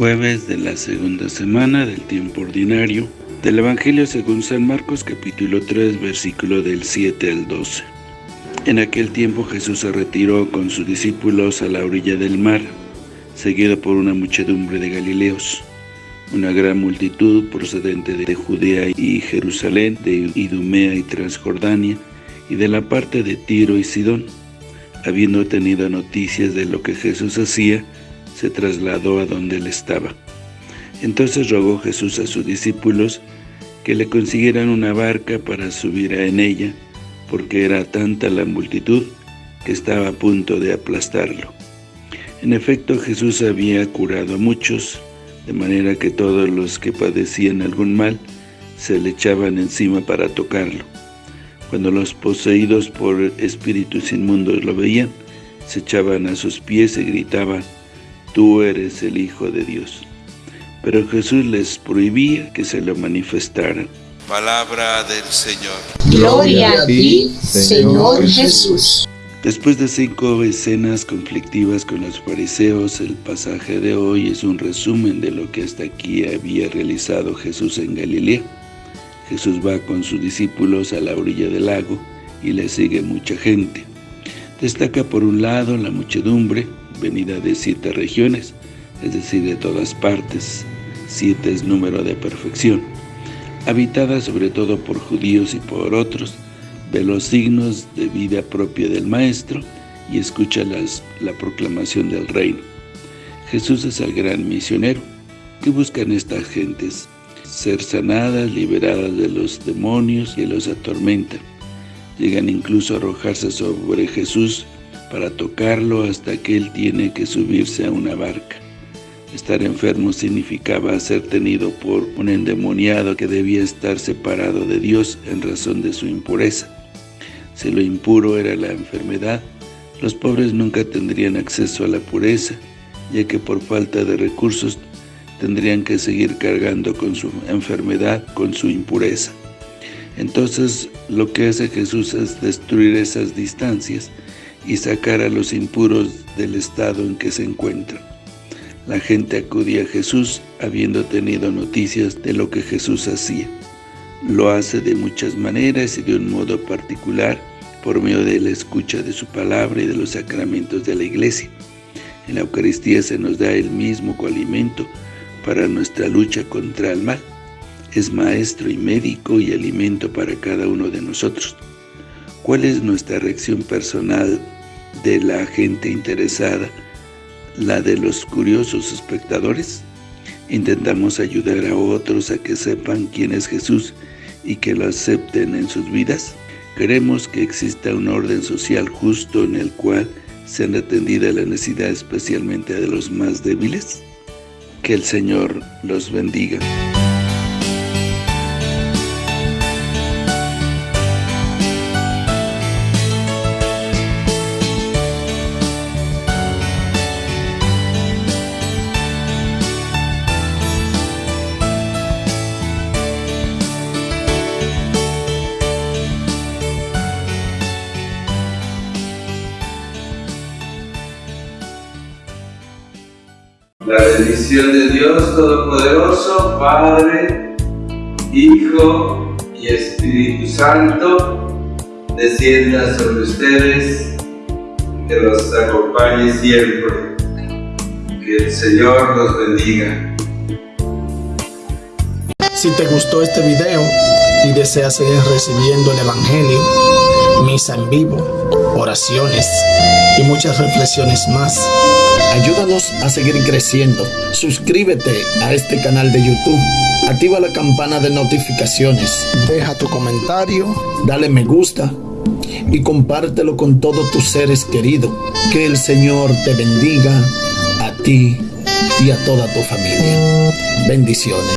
Jueves de la segunda semana del tiempo ordinario del Evangelio según San Marcos capítulo 3 versículo del 7 al 12. En aquel tiempo Jesús se retiró con sus discípulos a la orilla del mar, seguido por una muchedumbre de Galileos, una gran multitud procedente de Judea y Jerusalén, de Idumea y Transjordania, y de la parte de Tiro y Sidón. Habiendo tenido noticias de lo que Jesús hacía, se trasladó a donde él estaba. Entonces rogó Jesús a sus discípulos que le consiguieran una barca para subir en ella, porque era tanta la multitud que estaba a punto de aplastarlo. En efecto, Jesús había curado a muchos, de manera que todos los que padecían algún mal se le echaban encima para tocarlo. Cuando los poseídos por espíritus inmundos lo veían, se echaban a sus pies y gritaban, «Tú eres el Hijo de Dios». Pero Jesús les prohibía que se lo manifestaran. Palabra del Señor. Gloria a ti, Señor Jesús. Después de cinco escenas conflictivas con los fariseos, el pasaje de hoy es un resumen de lo que hasta aquí había realizado Jesús en Galilea. Jesús va con sus discípulos a la orilla del lago y le sigue mucha gente. Destaca por un lado la muchedumbre, venida de siete regiones, es decir, de todas partes. Siete es número de perfección. Habitada sobre todo por judíos y por otros, ve los signos de vida propia del Maestro y escucha las, la proclamación del reino. Jesús es el gran misionero. ¿Qué buscan estas gentes? ser sanadas, liberadas de los demonios que los atormentan. Llegan incluso a arrojarse sobre Jesús para tocarlo hasta que Él tiene que subirse a una barca. Estar enfermo significaba ser tenido por un endemoniado que debía estar separado de Dios en razón de su impureza. Si lo impuro era la enfermedad, los pobres nunca tendrían acceso a la pureza, ya que por falta de recursos tendrían que seguir cargando con su enfermedad, con su impureza. Entonces, lo que hace Jesús es destruir esas distancias y sacar a los impuros del estado en que se encuentran. La gente acudía a Jesús habiendo tenido noticias de lo que Jesús hacía. Lo hace de muchas maneras y de un modo particular por medio de la escucha de su palabra y de los sacramentos de la iglesia. En la Eucaristía se nos da el mismo coalimento para nuestra lucha contra el mal. Es maestro y médico y alimento para cada uno de nosotros. ¿Cuál es nuestra reacción personal de la gente interesada, la de los curiosos espectadores? ¿Intentamos ayudar a otros a que sepan quién es Jesús y que lo acepten en sus vidas? ¿Queremos que exista un orden social justo en el cual sean atendidas las necesidades especialmente de los más débiles? Que el Señor los bendiga. La bendición de Dios Todopoderoso, Padre, Hijo y Espíritu Santo, descienda sobre ustedes, que los acompañe siempre. Que el Señor los bendiga. Si te gustó este video y deseas seguir recibiendo el Evangelio, misa en vivo, oraciones y muchas reflexiones más, Ayúdanos a seguir creciendo. Suscríbete a este canal de YouTube. Activa la campana de notificaciones. Deja tu comentario. Dale me gusta. Y compártelo con todos tus seres queridos. Que el Señor te bendiga a ti y a toda tu familia. Bendiciones.